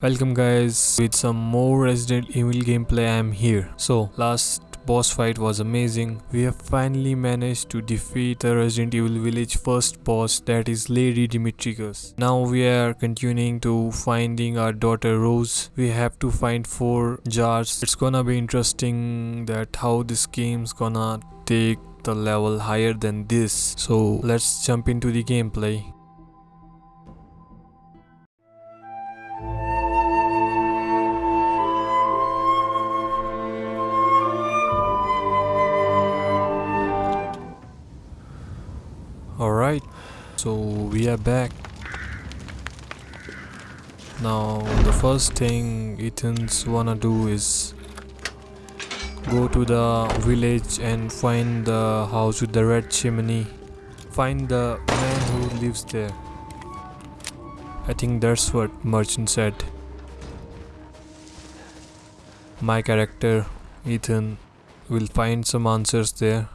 Welcome guys with some more Resident Evil gameplay I am here. So last boss fight was amazing. We have finally managed to defeat the Resident Evil village first boss that is Lady Dimitrescu. Now we are continuing to finding our daughter Rose. We have to find four jars. It's gonna be interesting that how this game's gonna take the level higher than this. So let's jump into the gameplay. So we are back. Now, the first thing Ethan's wanna do is go to the village and find the house with the red chimney. Find the man who lives there. I think that's what Merchant said. My character, Ethan, will find some answers there.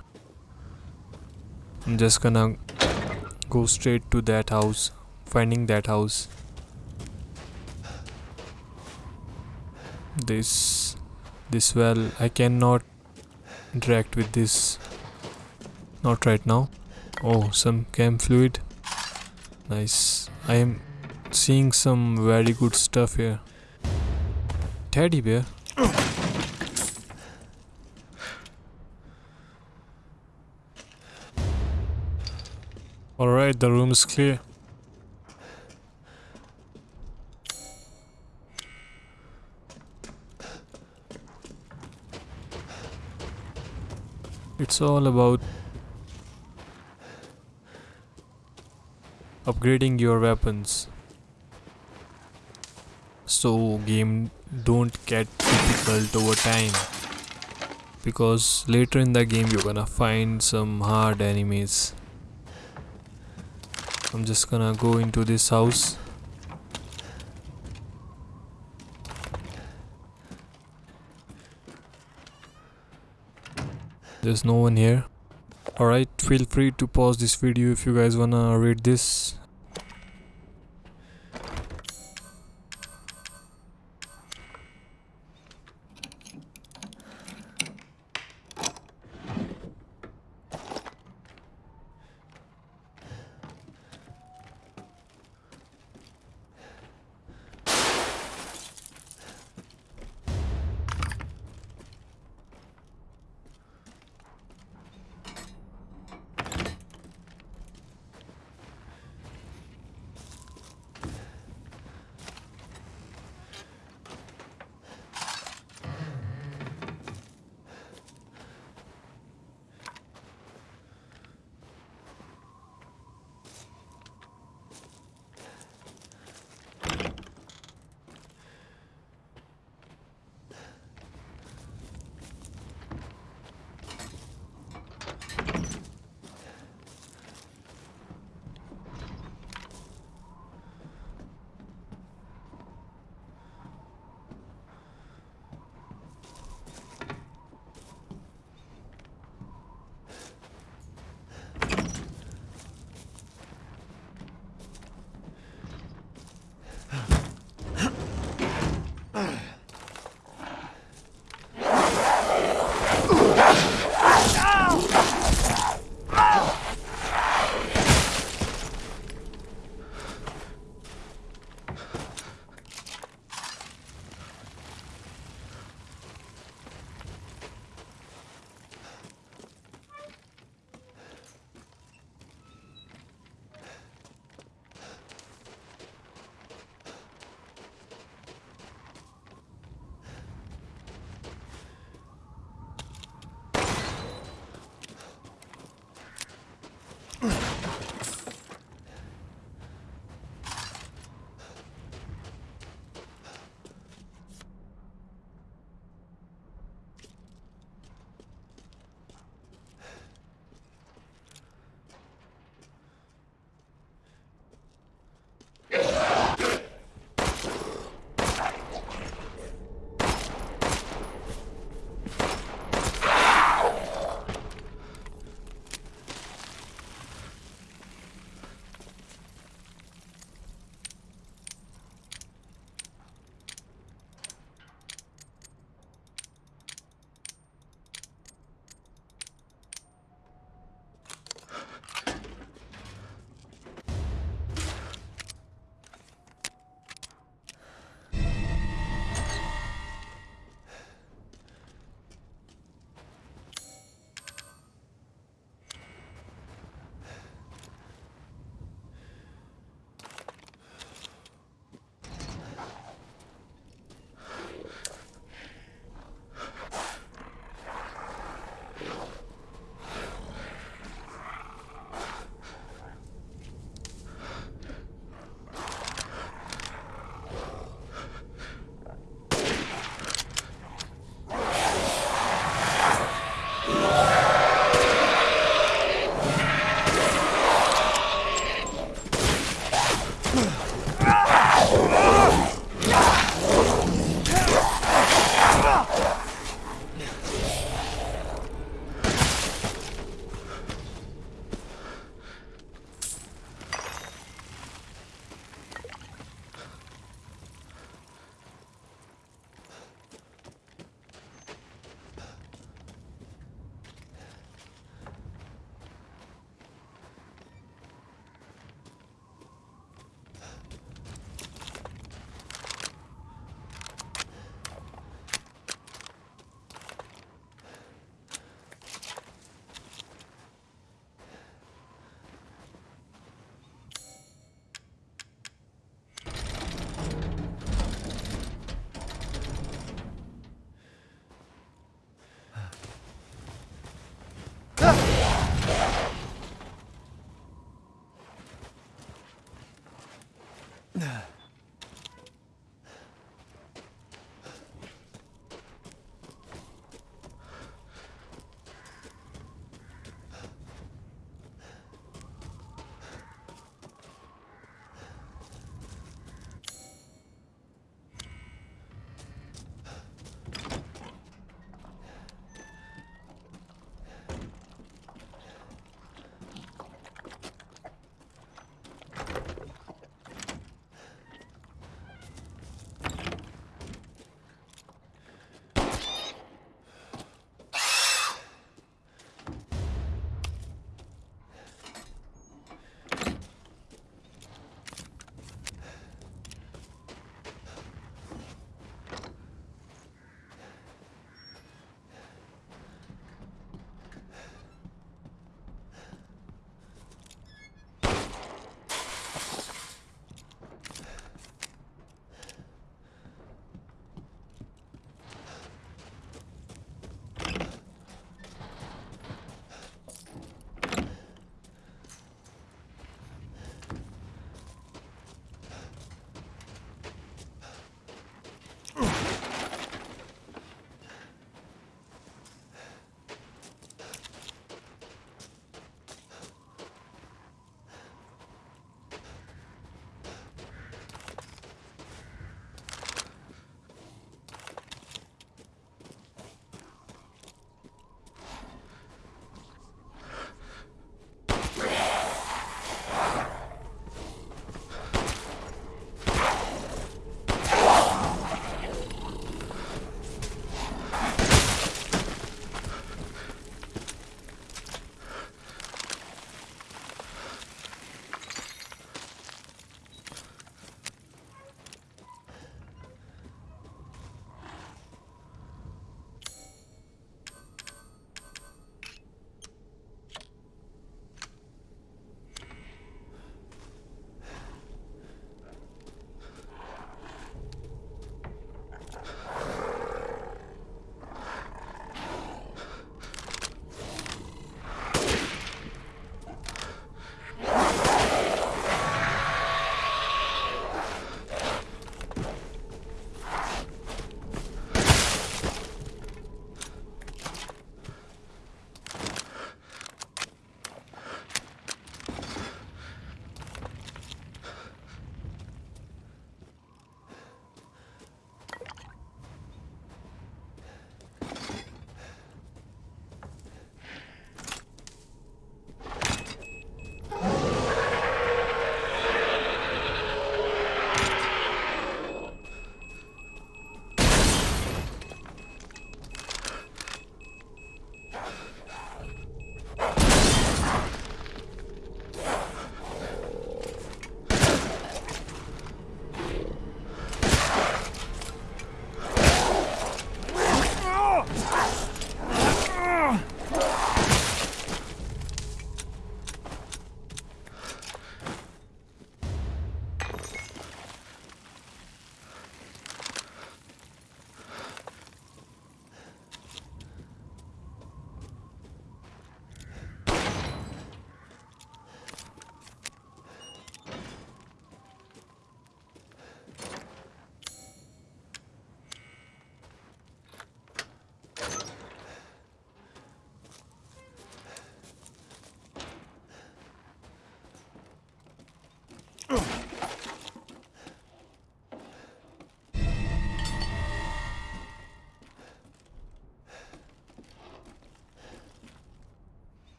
I'm just gonna go straight to that house finding that house. This this well I cannot interact with this. Not right now. Oh some chem fluid. Nice. I am seeing some very good stuff here. Teddy bear Alright, the room is clear. It's all about upgrading your weapons. So game don't get difficult over time. Because later in the game you're gonna find some hard enemies. I'm just gonna go into this house. There's no one here. Alright feel free to pause this video if you guys wanna read this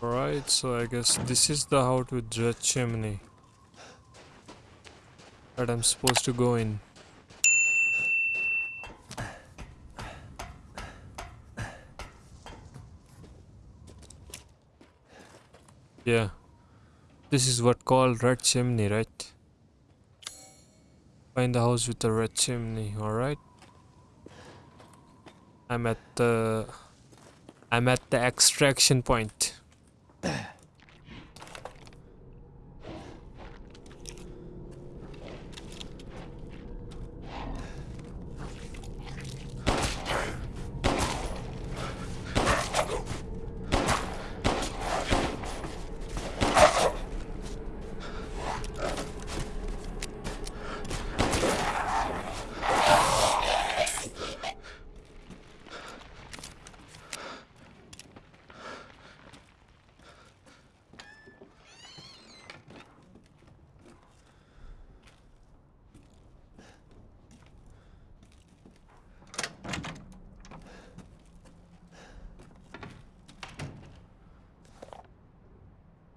Alright, so I guess this is the house with red chimney that I'm supposed to go in. Yeah. This is what called red chimney, right? Find the house with the red chimney, alright? I'm at the I'm at the extraction point.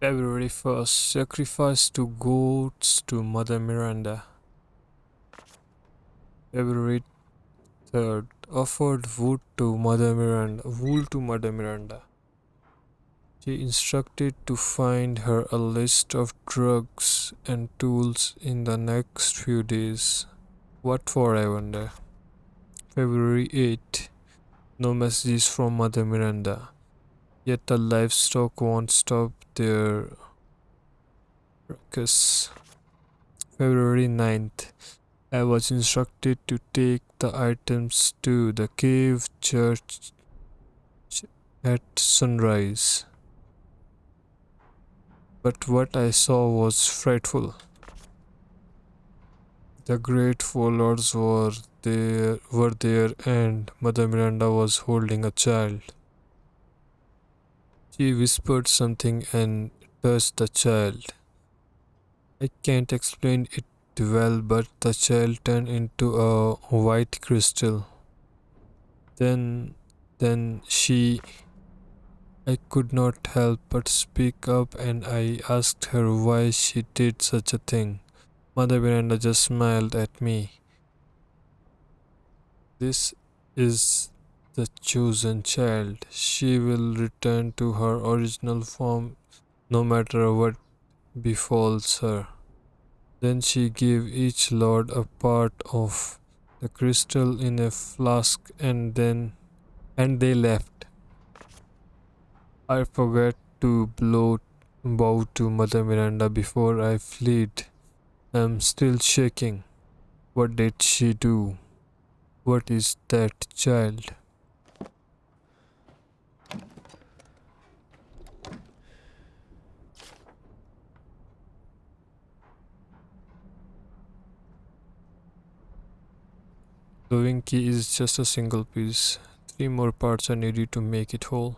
February 1st Sacrifice two goats to Mother Miranda. February 3rd Offered wood to Mother Miranda. Wool to Mother Miranda. She instructed to find her a list of drugs and tools in the next few days. What for, I wonder? February 8th, No messages from Mother Miranda. Yet the livestock won't stop their ruckus. February 9th. I was instructed to take the items to the cave church at sunrise. But what I saw was frightful. The great warlords were there were there and Mother Miranda was holding a child. She whispered something and touched the child. I can't explain it well, but the child turned into a white crystal. Then, then she. I could not help but speak up and I asked her why she did such a thing. Mother Miranda just smiled at me. This is the chosen child. She will return to her original form no matter what befalls her. Then she gave each lord a part of the crystal in a flask and then and they left. I forgot to blow bow to Mother Miranda before I fled. I'm still shaking. What did she do? What is that child? The wing key is just a single piece. Three more parts are needed to make it whole.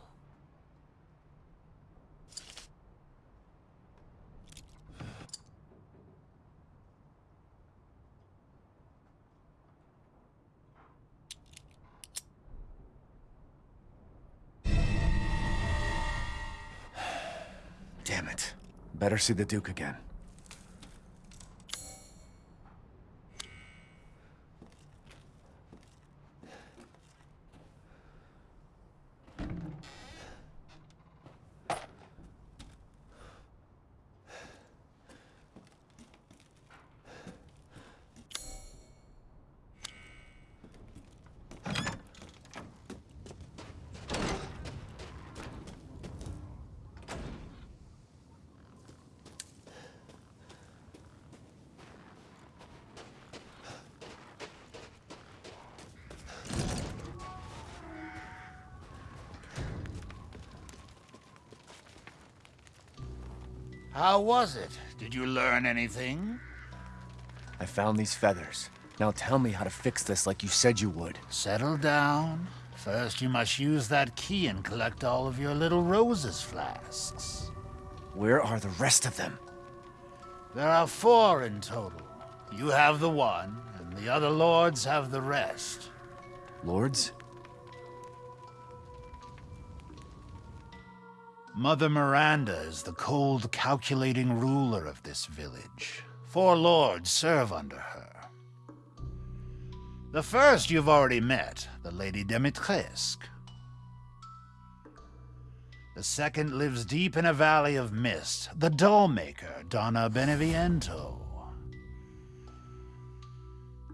Damn it. Better see the Duke again. How was it? Did you learn anything? I found these feathers. Now tell me how to fix this like you said you would. Settle down. First, you must use that key and collect all of your little roses flasks. Where are the rest of them? There are four in total. You have the one, and the other lords have the rest. Lords? Mother Miranda is the cold, calculating ruler of this village. Four lords serve under her. The first you've already met, the Lady Dimitrescu. The second lives deep in a valley of mist, the dollmaker, Donna Beneviento.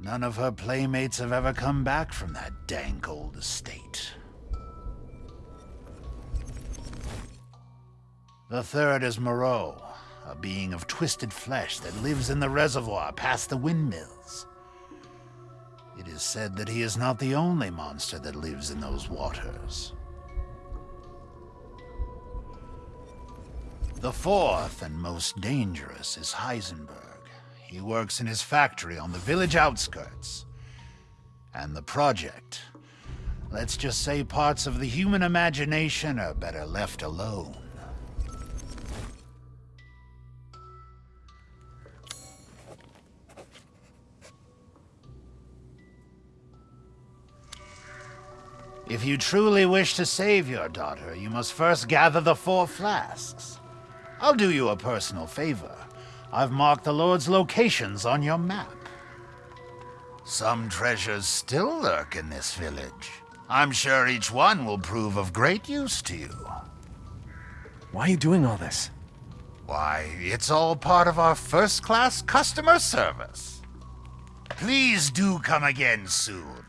None of her playmates have ever come back from that dank old estate. The third is Moreau, a being of twisted flesh that lives in the reservoir past the windmills. It is said that he is not the only monster that lives in those waters. The fourth and most dangerous is Heisenberg. He works in his factory on the village outskirts. And the project. Let's just say parts of the human imagination are better left alone. If you truly wish to save your daughter, you must first gather the four flasks. I'll do you a personal favor. I've marked the Lord's locations on your map. Some treasures still lurk in this village. I'm sure each one will prove of great use to you. Why are you doing all this? Why, it's all part of our first-class customer service. Please do come again soon.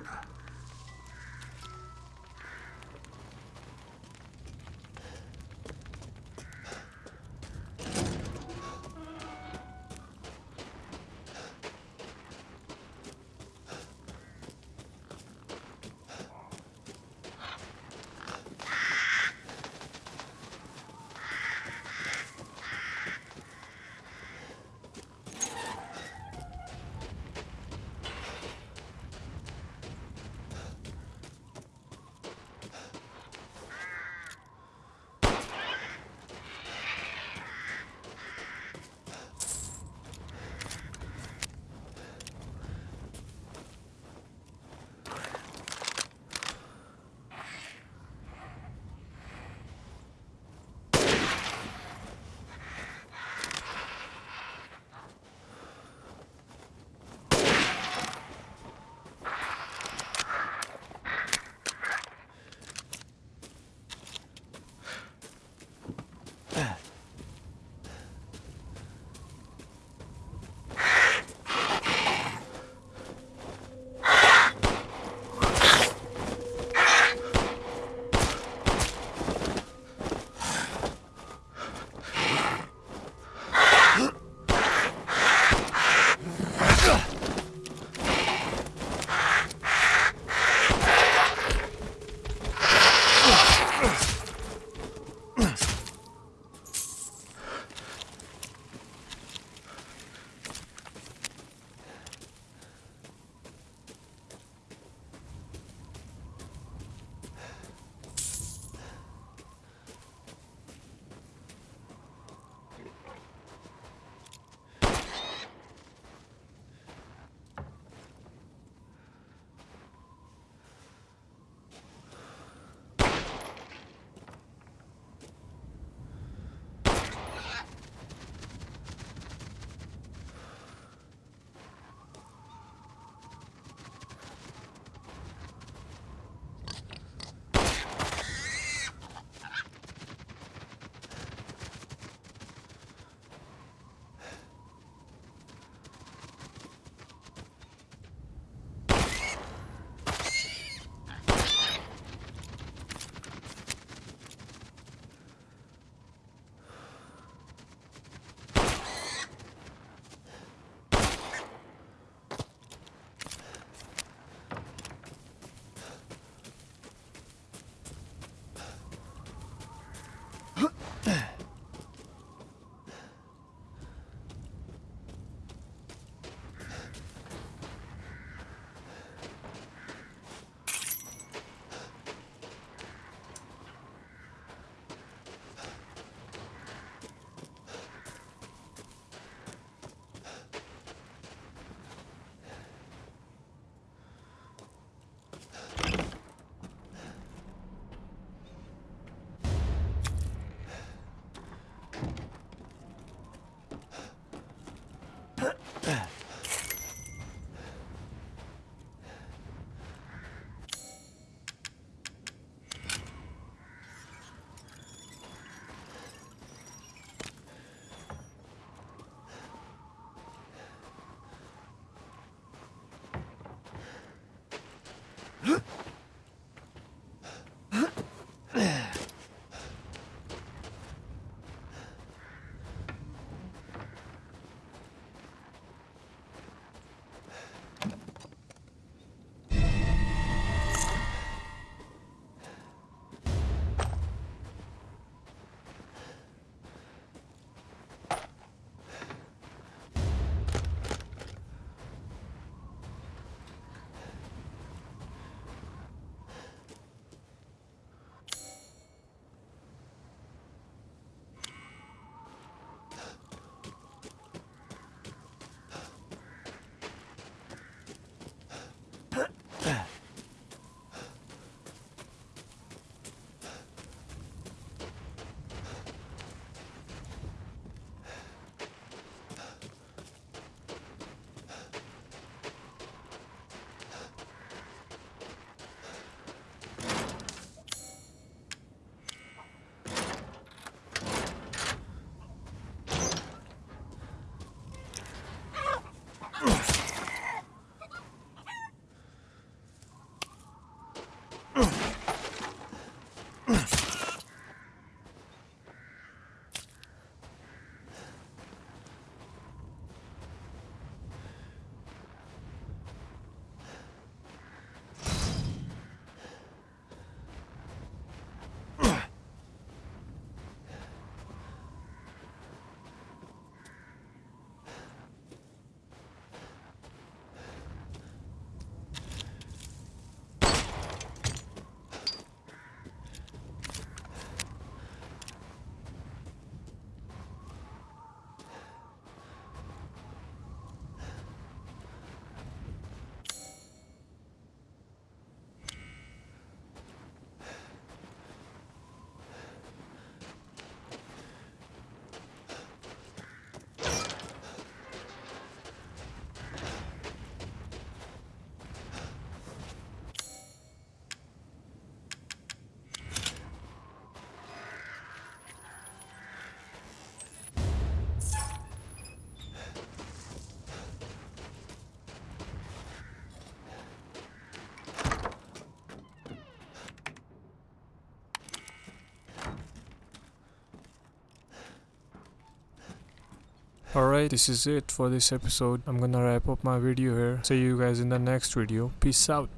Alright, this is it for this episode. I'm gonna wrap up my video here. See you guys in the next video. Peace out.